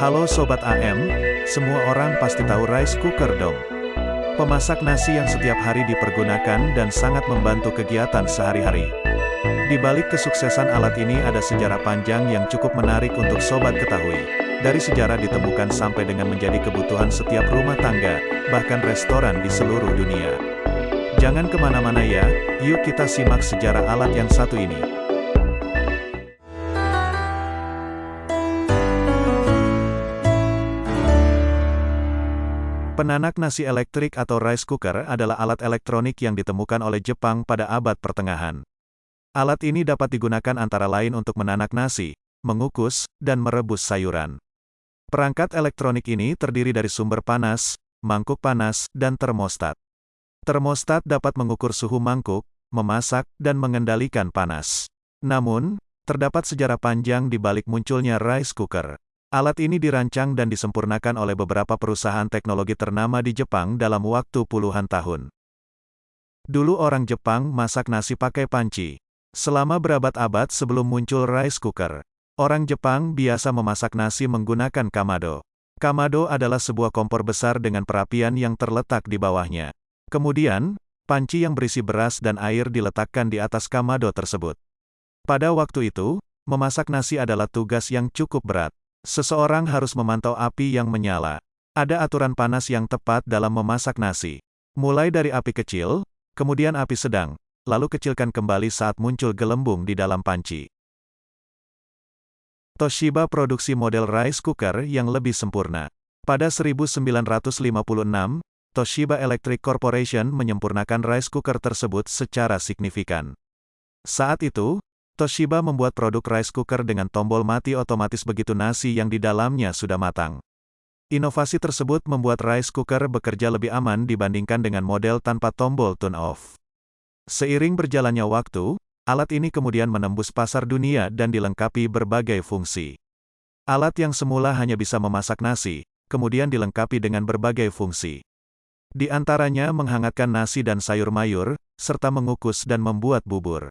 Halo Sobat AM, semua orang pasti tahu rice cooker dong. Pemasak nasi yang setiap hari dipergunakan dan sangat membantu kegiatan sehari-hari. Di balik kesuksesan alat ini ada sejarah panjang yang cukup menarik untuk sobat ketahui. Dari sejarah ditemukan sampai dengan menjadi kebutuhan setiap rumah tangga, bahkan restoran di seluruh dunia. Jangan ke mana-mana ya, yuk kita simak sejarah alat yang satu ini. Penanak nasi elektrik atau rice cooker adalah alat elektronik yang ditemukan oleh Jepang pada abad pertengahan. Alat ini dapat digunakan antara lain untuk menanak nasi, mengukus, dan merebus sayuran. Perangkat elektronik ini terdiri dari sumber panas, mangkuk panas, dan termostat. Termostat dapat mengukur suhu mangkuk, memasak, dan mengendalikan panas. Namun, terdapat sejarah panjang di balik munculnya rice cooker. Alat ini dirancang dan disempurnakan oleh beberapa perusahaan teknologi ternama di Jepang dalam waktu puluhan tahun. Dulu orang Jepang masak nasi pakai panci. Selama berabad-abad sebelum muncul rice cooker, orang Jepang biasa memasak nasi menggunakan kamado. Kamado adalah sebuah kompor besar dengan perapian yang terletak di bawahnya. Kemudian, panci yang berisi beras dan air diletakkan di atas kamado tersebut. Pada waktu itu, memasak nasi adalah tugas yang cukup berat. Seseorang harus memantau api yang menyala. Ada aturan panas yang tepat dalam memasak nasi. Mulai dari api kecil, kemudian api sedang, lalu kecilkan kembali saat muncul gelembung di dalam panci. Toshiba produksi model rice cooker yang lebih sempurna. Pada 1956, Toshiba Electric Corporation menyempurnakan rice cooker tersebut secara signifikan. Saat itu, Toshiba membuat produk rice cooker dengan tombol mati otomatis begitu nasi yang di dalamnya sudah matang. Inovasi tersebut membuat rice cooker bekerja lebih aman dibandingkan dengan model tanpa tombol turn off. Seiring berjalannya waktu, alat ini kemudian menembus pasar dunia dan dilengkapi berbagai fungsi. Alat yang semula hanya bisa memasak nasi, kemudian dilengkapi dengan berbagai fungsi. Di antaranya menghangatkan nasi dan sayur mayur, serta mengukus dan membuat bubur.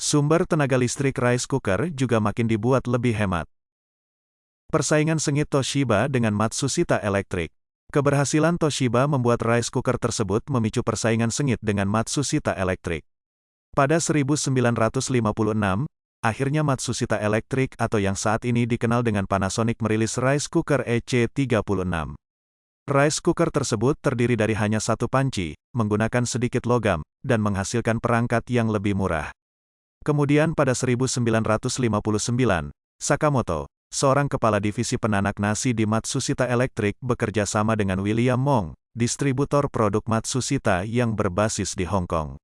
Sumber tenaga listrik rice cooker juga makin dibuat lebih hemat. Persaingan sengit Toshiba dengan Matsushita Electric. Keberhasilan Toshiba membuat rice cooker tersebut memicu persaingan sengit dengan Matsushita Electric. Pada 1956, akhirnya Matsushita Electric atau yang saat ini dikenal dengan Panasonic merilis rice cooker EC36. Rice cooker tersebut terdiri dari hanya satu panci, menggunakan sedikit logam, dan menghasilkan perangkat yang lebih murah. Kemudian pada 1959, Sakamoto, seorang kepala divisi penanak nasi di Matsushita Electric bekerja sama dengan William Mong, distributor produk Matsushita yang berbasis di Hong Kong.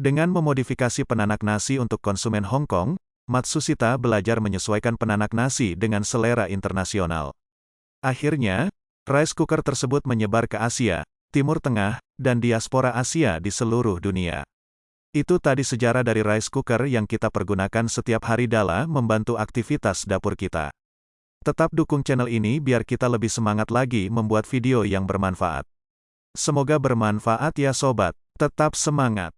Dengan memodifikasi penanak nasi untuk konsumen Hong Kong, Matsushita belajar menyesuaikan penanak nasi dengan selera internasional. Akhirnya, rice cooker tersebut menyebar ke Asia, Timur Tengah, dan diaspora Asia di seluruh dunia. Itu tadi sejarah dari rice cooker yang kita pergunakan setiap hari dalam membantu aktivitas dapur kita. Tetap dukung channel ini biar kita lebih semangat lagi membuat video yang bermanfaat. Semoga bermanfaat ya sobat, tetap semangat.